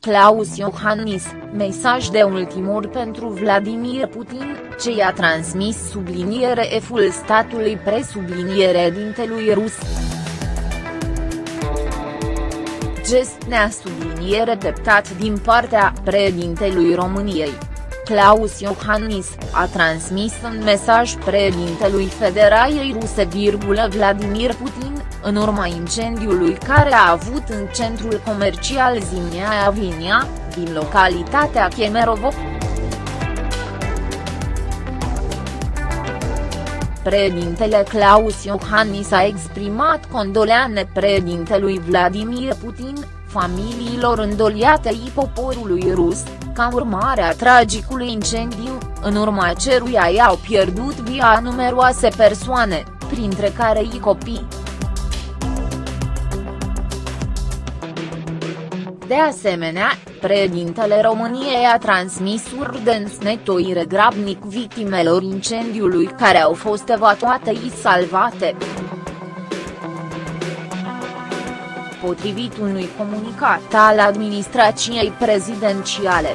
Claus Iohannis, mesaj de ultimor pentru Vladimir Putin, ce i-a transmis subliniere eful statului presubliniere dintelui rus. Gest nea subliniere dreptat din partea președintelui României. Claus Iohannis, a transmis un mesaj președintelui Federației Ruse, Vladimir Putin, în urma incendiului care a avut în centrul comercial Zimnia Avinia, din localitatea Kemerovo. Președintele Claus Iohannis a exprimat condoleane președintelui Vladimir Putin, familiilor îndoliate i poporului rus, ca urmare a tragicului incendiu, în urma ceruia i-au pierdut via numeroase persoane, printre care i copii. De asemenea, președintele României a transmis urdens netoire grabnic victimelor incendiului care au fost evacuate și salvate. Potrivit unui comunicat al administrației prezidențiale.